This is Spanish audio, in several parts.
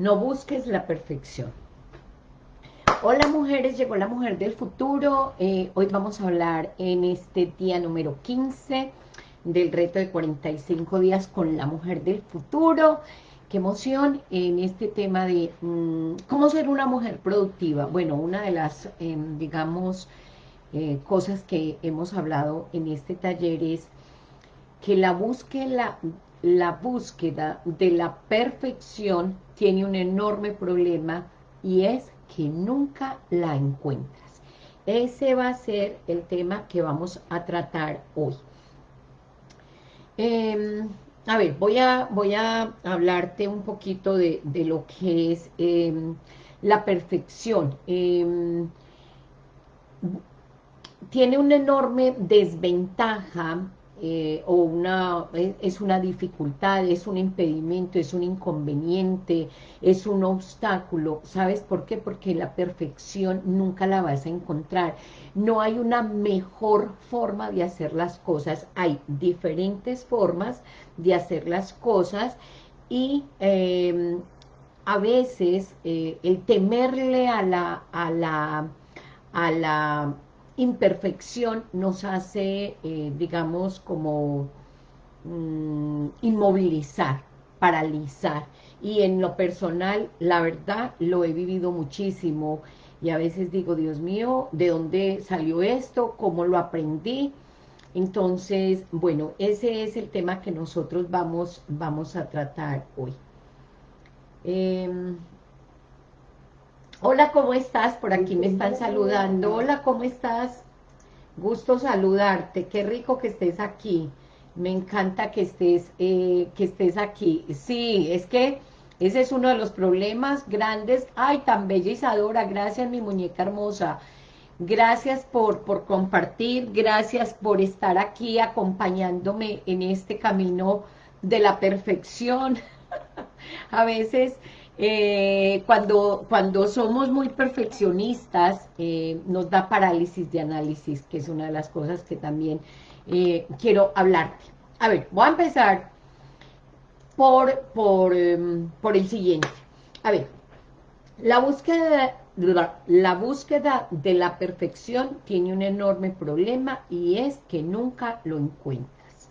No busques la perfección. Hola mujeres, llegó la mujer del futuro. Eh, hoy vamos a hablar en este día número 15 del reto de 45 días con la mujer del futuro. Qué emoción en este tema de mm, cómo ser una mujer productiva. Bueno, una de las, em, digamos, eh, cosas que hemos hablado en este taller es que la búsqueda, la búsqueda de la perfección tiene un enorme problema y es que nunca la encuentras. Ese va a ser el tema que vamos a tratar hoy. Em, a ver, voy a, voy a hablarte un poquito de, lo que es em, la perfección. Em, tiene una enorme desventaja eh, o una, es una dificultad, es un impedimento, es un inconveniente, es un obstáculo. ¿Sabes por qué? Porque la perfección nunca la vas a encontrar. No hay una mejor forma de hacer las cosas. Hay diferentes formas de hacer las cosas y em, a veces eh, el temerle a la, a la, a la imperfección nos hace, eh, digamos, como mm, inmovilizar, paralizar. Y en lo personal, la verdad, lo he vivido muchísimo. Y a veces digo, Dios mío, ¿de dónde salió esto? ¿Cómo lo aprendí? Entonces, bueno, ese es el tema que nosotros vamos, vamos a tratar hoy. Em, Hola, ¿cómo estás? Por aquí me están saludando. Hola, ¿cómo estás? Gusto saludarte. Qué rico que estés aquí. Me encanta que estés, eh, que estés aquí. Sí, es que ese es uno de los problemas grandes. Ay, tan bella Isadora. Gracias, mi muñeca hermosa. Gracias por, por compartir. Gracias por estar aquí acompañándome en este camino de la perfección. A veces eh, cuando, cuando somos muy perfeccionistas, eh, nos da parálisis de análisis, que es una de las cosas que también eh, quiero hablarte. A ver, voy a empezar por, por, em, por el siguiente. A ver, la búsqueda, la búsqueda de la perfección tiene un enorme problema y es que nunca lo encuentras.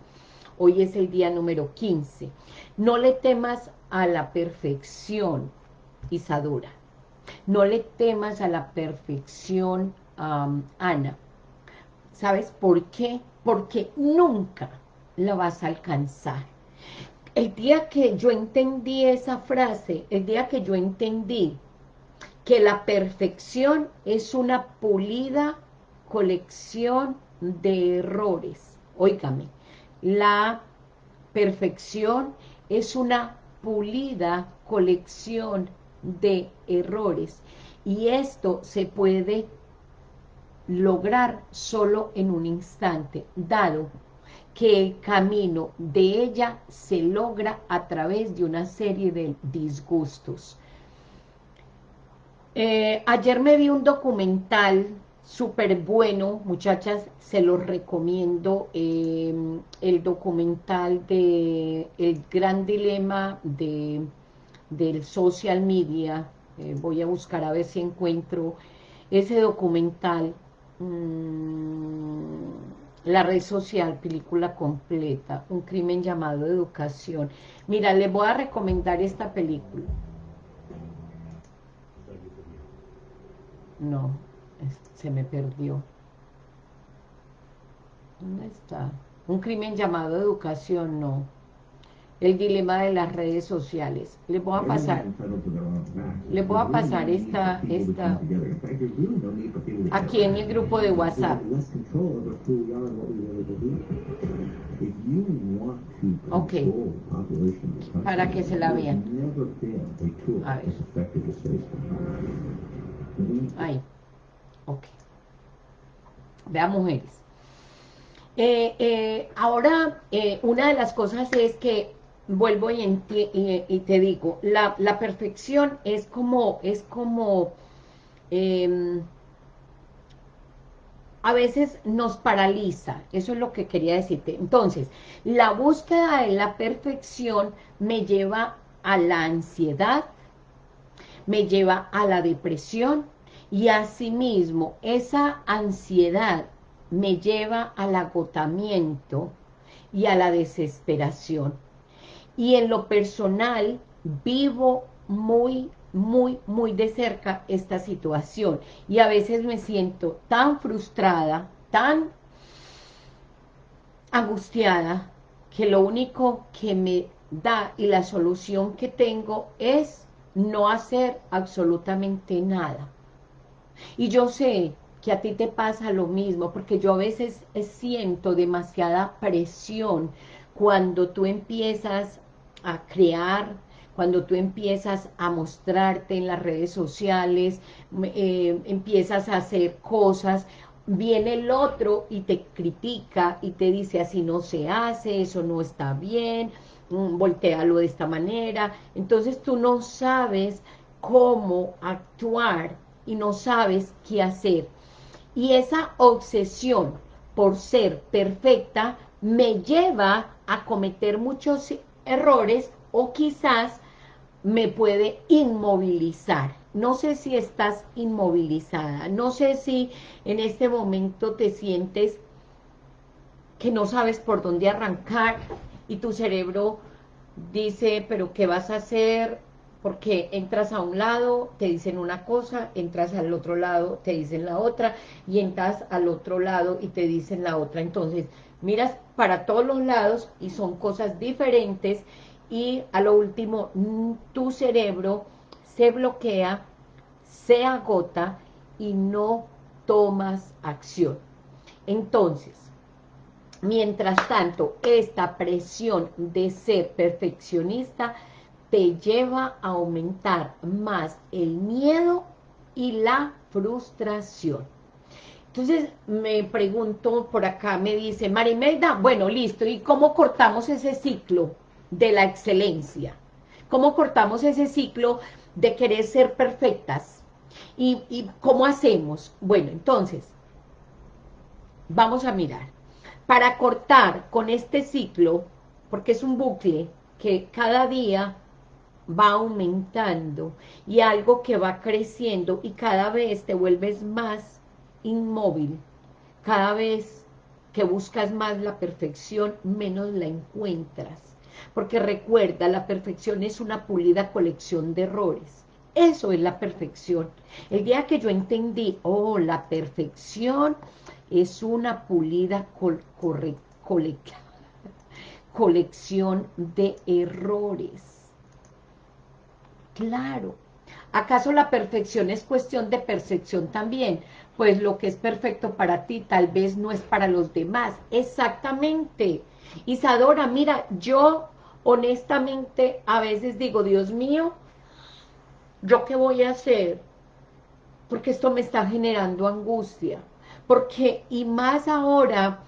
Hoy es el día número 15. No le temas a la perfección, Isadora. No le temas a la perfección, Ana. ¿Sabes por qué? Porque nunca la vas a alcanzar. El día que yo entendí esa frase, el día que yo entendí que la perfección es una pulida colección de errores. Óigame, la perfección es una pulida colección de errores y esto se puede lograr solo en un instante, dado que el camino de ella se logra a través de una serie de disgustos. Eh, ayer me vi un documental súper bueno, muchachas, se los recomiendo, eh, el documental de El Gran Dilema de, del Social Media, eh, voy a buscar a ver si encuentro ese documental, mm, La Red Social, película completa, un crimen llamado educación. Mira, les voy a recomendar esta película. No, se me perdió. ¿Dónde está? Un crimen llamado educación, no. El dilema de las redes sociales. Le voy a pasar, le voy a pasar esta, esta, aquí en el grupo de WhatsApp. Ok, para que se la vean. A ver. Ahí. Ok. Vean, mujeres. Eh, eh, ahora, eh, una de las cosas es que, vuelvo y, te digo, la, perfección es como, es como, em, a veces nos paraliza, eso es lo que quería decirte. Entonces, la búsqueda de la perfección me lleva a la ansiedad, me lleva a la depresión y asimismo esa ansiedad me lleva al agotamiento y a la desesperación. Y en lo personal vivo muy, muy, muy de cerca esta situación. Y a veces me siento tan frustrada, tan angustiada, que lo único que me da y la solución que tengo es no hacer absolutamente nada. Y yo sé que a ti te pasa lo mismo, porque yo a veces siento demasiada presión cuando tú empiezas a crear, cuando tú empiezas a mostrarte en las redes sociales, eh, empiezas a hacer cosas, viene el otro y te critica y te dice así no se hace, eso no está bien, mm, voltealo de esta manera, entonces tú no sabes cómo actuar y no sabes qué hacer. Y esa obsesión por ser perfecta me lleva a cometer muchos errores o quizás me puede inmovilizar. No sé si estás inmovilizada, no sé si en este momento te sientes que no sabes por dónde arrancar y tu cerebro dice, pero ¿qué vas a hacer? Porque entras a un lado, te dicen una cosa, entras al otro lado, te dicen la otra, y entras al otro lado y te dicen la otra. Entonces, miras para todos los lados y son cosas diferentes y a lo último tu cerebro se bloquea, se agota y no tomas acción. Entonces, mientras tanto, esta presión de ser perfeccionista te lleva a aumentar más el miedo y la frustración. Entonces me pregunto por acá, me dice Marimelda, bueno, listo, ¿y cómo cortamos ese ciclo? de la excelencia. ¿Cómo cortamos ese ciclo de querer ser perfectas? ¿Y, cómo hacemos? Bueno, entonces, vamos a mirar. Para cortar con este ciclo, porque es un bucle que cada día va aumentando y algo que va creciendo y cada vez te vuelves más inmóvil, cada vez que buscas más la perfección, menos la encuentras porque recuerda, la perfección es una pulida colección de errores. Eso es la perfección. El día que yo entendí, oh, la perfección es una pulida colección de errores. Claro. ¿Acaso la perfección es cuestión de percepción también? Pues lo que es perfecto para ti tal vez no es para los demás. Exactamente. Isadora, mira, yo honestamente a veces digo, Dios mío, ¿yo qué voy a hacer? Porque esto me está generando angustia. Porque, y más ahora,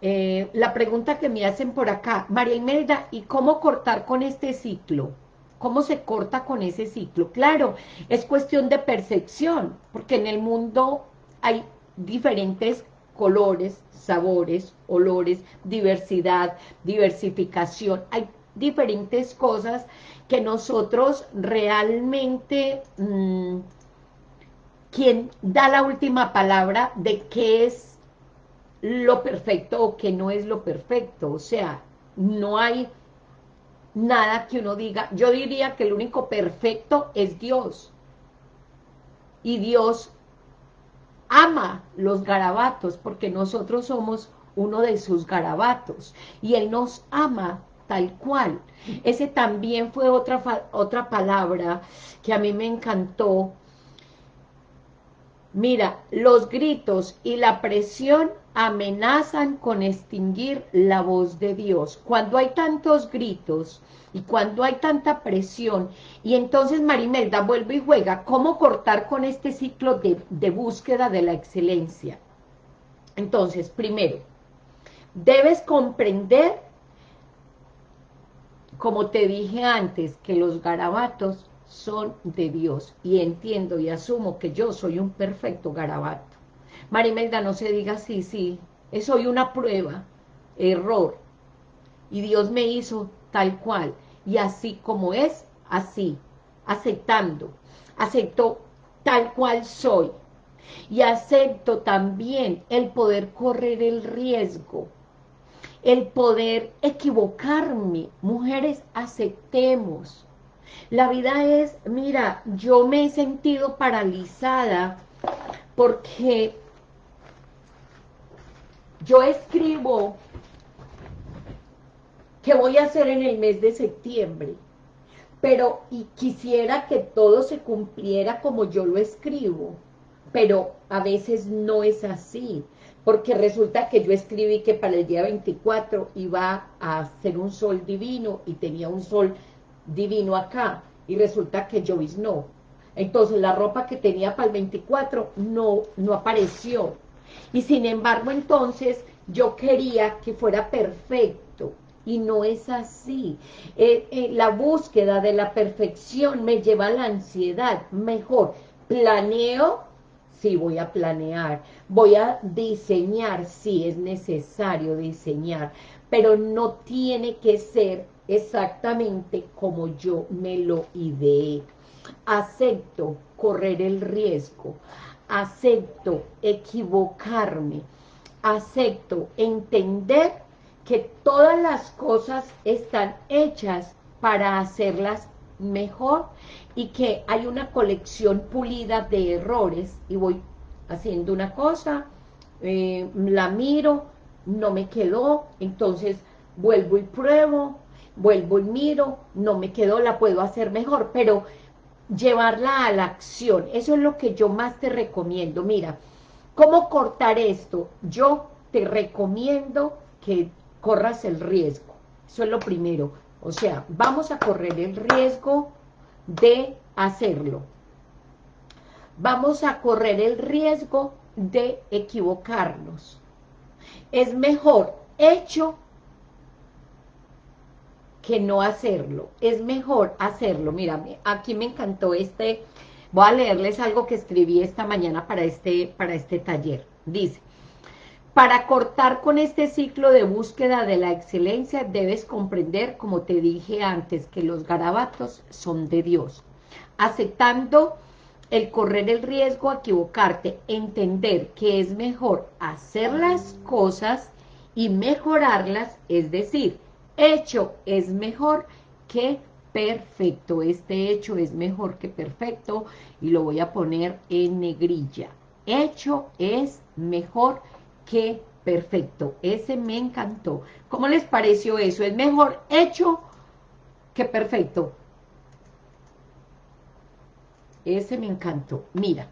eh, la pregunta que me hacen por acá, María Imelda, ¿y cómo cortar con este ciclo? ¿Cómo se corta con ese ciclo? Claro, es cuestión de percepción, porque en el mundo hay diferentes colores, sabores, olores, diversidad, diversificación. Hay diferentes cosas que nosotros realmente, mm, quien da la última palabra de qué es lo perfecto o qué no es lo perfecto, o sea, no hay nada que uno diga, yo diría que el único perfecto es Dios, y Dios ama los garabatos, porque nosotros somos uno de sus garabatos, y Él nos ama tal cual. Ese también fue otra, otra palabra que a mí me encantó. Mira, los gritos y la presión amenazan con extinguir la voz de Dios. Cuando hay tantos gritos y cuando hay tanta presión, y entonces Marimelda vuelve y juega, ¿cómo cortar con este ciclo de, búsqueda de la excelencia? Entonces, primero, debes comprender como te dije antes, que los garabatos son de Dios, y entiendo y asumo que yo soy un perfecto garabato. Marimelda, no se diga sí, sí, soy una prueba, error, y Dios me hizo tal cual, y así como es, así, aceptando. acepto tal cual soy, y acepto también el poder correr el riesgo, el poder equivocarme. Mujeres, aceptemos. La vida es, mira, yo me he sentido paralizada porque yo escribo qué voy a hacer en el mes de septiembre, pero y quisiera que todo se cumpliera como yo lo escribo, pero a veces no es así, porque resulta que yo escribí que para el día 24 iba a ser un sol divino y tenía un sol divino acá, y resulta que yo no. Entonces la ropa que tenía para el 24 no, no apareció. Y sin embargo entonces yo quería que fuera perfecto, y no es así. Eh, eh, la búsqueda de la perfección me lleva a la ansiedad. Mejor, planeo Sí, voy a planear, voy a diseñar, sí, es necesario diseñar, pero no tiene que ser exactamente como yo me lo ideé. Acepto correr el riesgo, acepto equivocarme, acepto entender que todas las cosas están hechas para hacerlas mejor y que hay una colección pulida de errores. Y voy haciendo una cosa, eh, la miro, no me quedó, entonces vuelvo y pruebo, vuelvo y miro, no me quedó, la puedo hacer mejor, pero llevarla a la acción, eso es lo que yo más te recomiendo, mira, ¿cómo cortar esto? Yo te recomiendo que corras el riesgo, eso es lo primero, o sea, vamos a correr el riesgo de hacerlo. Vamos a correr el riesgo de equivocarnos. Es mejor hecho que no hacerlo. Es mejor hacerlo. Mira, aquí me encantó este... Voy a leerles algo que escribí esta mañana para este, para este taller. Dice, para cortar con este ciclo de búsqueda de la excelencia, debes comprender, como te dije antes, que los garabatos son de Dios. Aceptando el correr el riesgo equivocarte, entender que es mejor hacer las cosas y mejorarlas, es decir, hecho es mejor que perfecto. Este hecho es mejor que perfecto y lo voy a poner en negrilla. Hecho es mejor que perfecto, ese me encantó. ¿Cómo les pareció eso? Es mejor hecho que perfecto. Ese me encantó. Mira,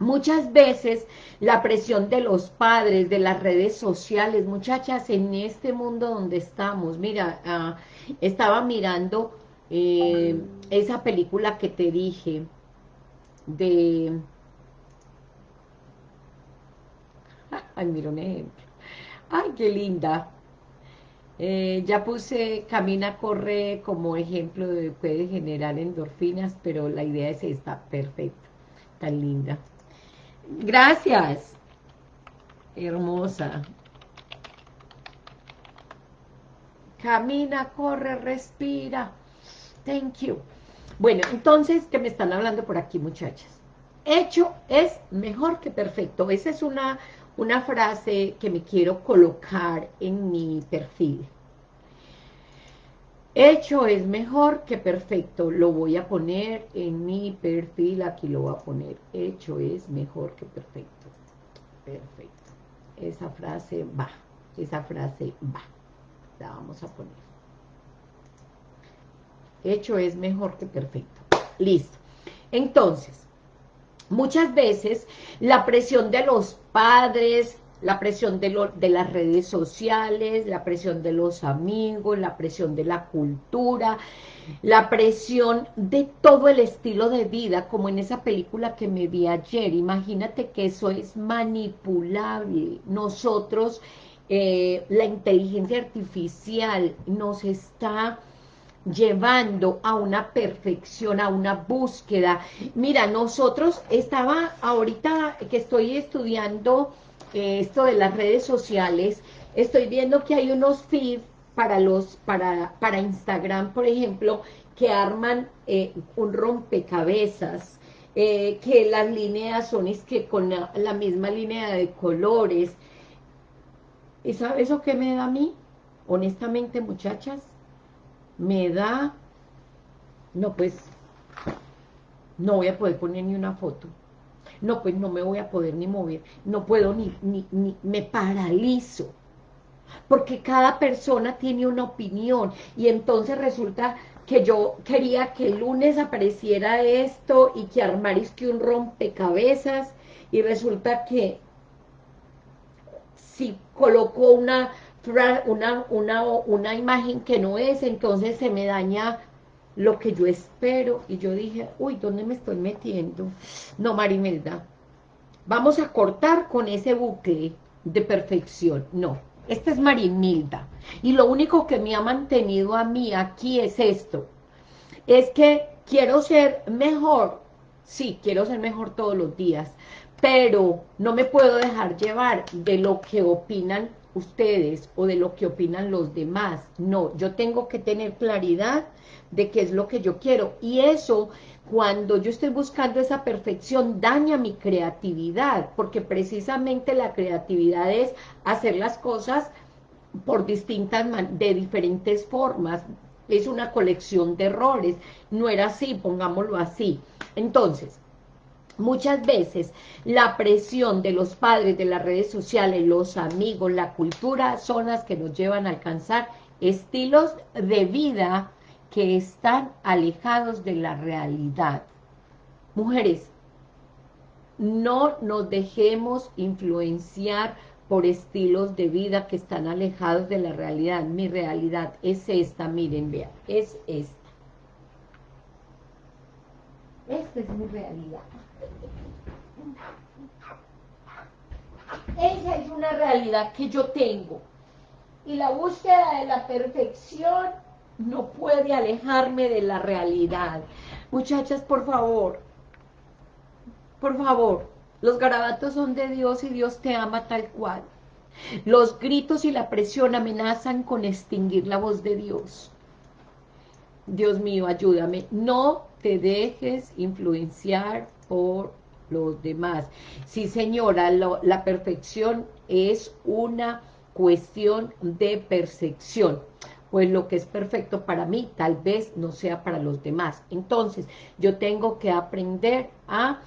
muchas veces la presión de los padres, de las redes sociales, muchachas, en este mundo donde estamos, mira, ah, estaba mirando eh, esa película que te dije, de Ay, mira un ejemplo. Ay, qué linda. Eh, ya puse camina, corre como ejemplo de puede generar endorfinas, pero la idea es esta, perfecta, tan linda. Gracias, hermosa. Camina, corre, respira. Thank you. Bueno, entonces, ¿qué me están hablando por aquí, muchachas? Hecho es mejor que perfecto. Esa es una, una frase que me quiero colocar en mi perfil. Hecho es mejor que perfecto. Lo voy a poner en mi perfil. Aquí lo voy a poner. Hecho es mejor que perfecto. Perfecto. Esa frase va. Esa frase va. La vamos a poner. Hecho es mejor que perfecto. Listo. Entonces, Muchas veces la presión de los padres, la presión de, de, las redes sociales, la presión de los amigos, la presión de la cultura, la presión de todo el estilo de vida, como en esa película que me vi ayer. Imagínate que eso es manipulable. Nosotros, eh, la inteligencia artificial nos está llevando a una perfección, a una búsqueda. Mira, nosotros estaba ahorita que estoy estudiando esto de las redes sociales, estoy viendo que hay unos feeds para los para para Instagram, por ejemplo, que arman eh, un rompecabezas, eh, que las líneas son es que con la, misma línea de colores. ¿Y sabe eso qué me da a mí? Honestamente, muchachas, me da... No, pues, no voy a poder poner ni una foto. No, pues no me voy a poder ni mover. No puedo ni, ni, ni me paralizo porque cada persona tiene una opinión y entonces resulta que yo quería que el lunes apareciera esto y que armaris que un rompecabezas y resulta que si colocó una, una, una, una imagen que no es, entonces se me daña lo que yo espero. Y yo dije, uy, ¿dónde me estoy metiendo? No, Marimelda, vamos a cortar con ese bucle de perfección. No, esta es Marimilda. Y lo único que me ha mantenido a mí aquí es esto. Es que quiero ser mejor. Sí, quiero ser mejor todos los días. Pero no me puedo dejar llevar de lo que opinan ustedes o de lo que opinan los demás. No, yo tengo que tener claridad de qué es lo que yo quiero. Y eso cuando yo estoy buscando esa perfección, daña mi creatividad, porque precisamente la creatividad es hacer las cosas por distintas, de diferentes formas, es una colección de errores, no era así, pongámoslo así. Entonces, muchas veces la presión de los padres, de las redes sociales, los amigos, la cultura, son las que nos llevan a alcanzar estilos de vida que están alejados de la realidad. Mujeres, no nos dejemos influenciar por estilos de vida que están alejados de la realidad. Mi realidad es esta, miren, vean, es esta. Esta es mi realidad. Esa es una realidad que yo tengo. Y la búsqueda de la perfección no puede alejarme de la realidad. Muchachas, por favor, por favor, los garabatos son de Dios y Dios te ama tal cual. Los gritos y la presión amenazan con extinguir la voz de Dios. Dios mío, ayúdame. No te dejes influenciar por los demás. Sí, señora, la perfección es una cuestión de percepción pues lo que es perfecto para mí tal vez no sea para los demás. Entonces, yo tengo que aprender a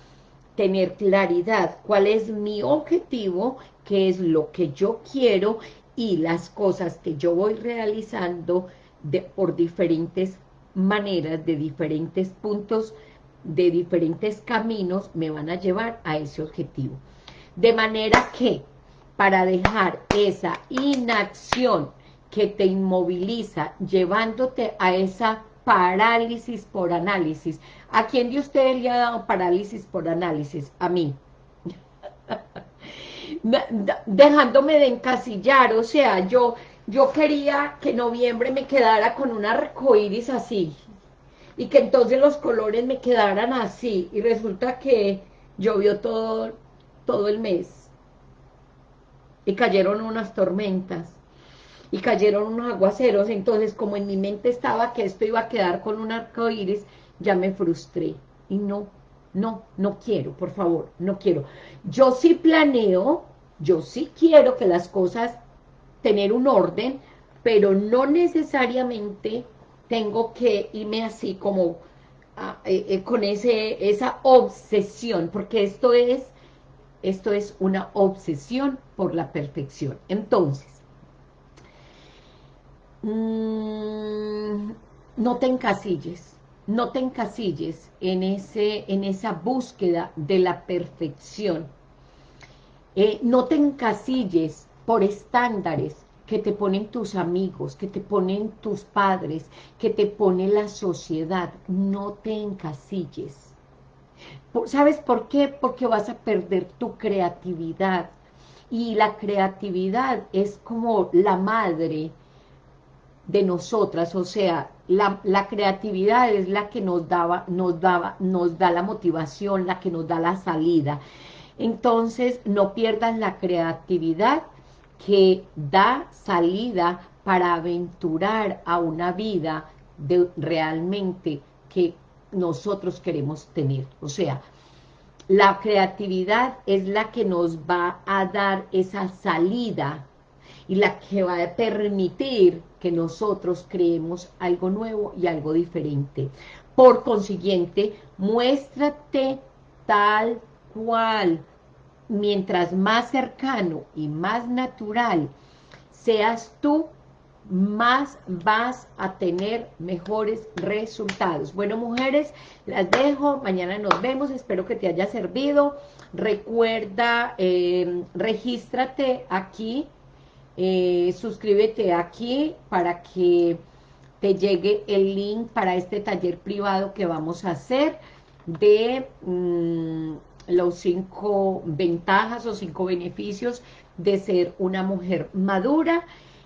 tener claridad cuál es mi objetivo, qué es lo que yo quiero y las cosas que yo voy realizando de, por diferentes maneras, de diferentes puntos, de diferentes caminos, me van a llevar a ese objetivo. De manera que, para dejar esa inacción que te inmoviliza, llevándote a esa parálisis por análisis. ¿A quién de ustedes le ha dado parálisis por análisis? A mí. Dejándome de encasillar, o sea, yo, yo quería que noviembre me quedara con un arcoíris así, y que entonces los colores me quedaran así, y resulta que llovió todo, todo el mes, y cayeron unas tormentas, y cayeron unos aguaceros, entonces como en mi mente estaba que esto iba a quedar con un arco iris, ya me frustré, y no, no, no quiero, por favor, no quiero. Yo sí planeo, yo sí quiero que las cosas, tener un orden, pero no necesariamente tengo que irme así como ah, eh, eh, con ese, esa obsesión, porque esto es, esto es una obsesión por la perfección. Entonces, Mm, no te encasilles, no te encasilles en, ese, en esa búsqueda de la perfección. Eh, no te encasilles por estándares que te ponen tus amigos, que te ponen tus padres, que te pone la sociedad. No te encasilles. ¿Sabes por qué? Porque vas a perder tu creatividad. Y la creatividad es como la madre de nosotras, o sea, la, la, creatividad es la que nos daba, nos daba, nos da la motivación, la que nos da la salida. Entonces, no pierdan la creatividad que da salida para aventurar a una vida de realmente que nosotros queremos tener. O sea, la creatividad es la que nos va a dar esa salida y la que va a permitir que nosotros creemos algo nuevo y algo diferente. Por consiguiente, muéstrate tal cual, mientras más cercano y más natural seas tú, más vas a tener mejores resultados. Bueno, mujeres, las dejo. Mañana nos vemos. Espero que te haya servido. Recuerda, eh, regístrate aquí. Eh, suscríbete aquí para que te llegue el link para este taller privado que vamos a hacer de mm, los cinco ventajas o cinco beneficios de ser una mujer madura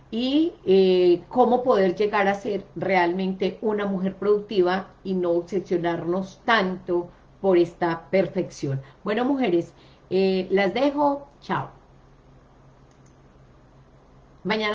y eh, cómo poder llegar a ser realmente una mujer productiva y no obsesionarnos tanto por esta perfección. Bueno, mujeres, eh, las dejo. Chao. Mañana.